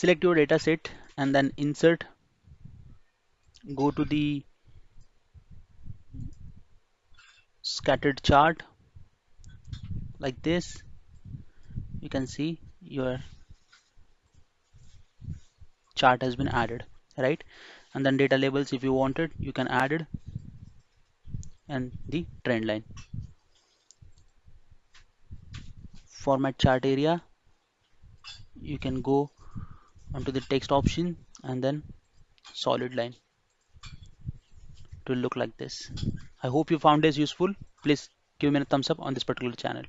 select your data set and then insert. Go to the scattered chart like this. You can see your chart has been added right? And then data labels if you wanted you can add it and the trend line. Format chart area you can go onto the text option and then solid line it will look like this. I hope you found this useful. Please give me a thumbs up on this particular channel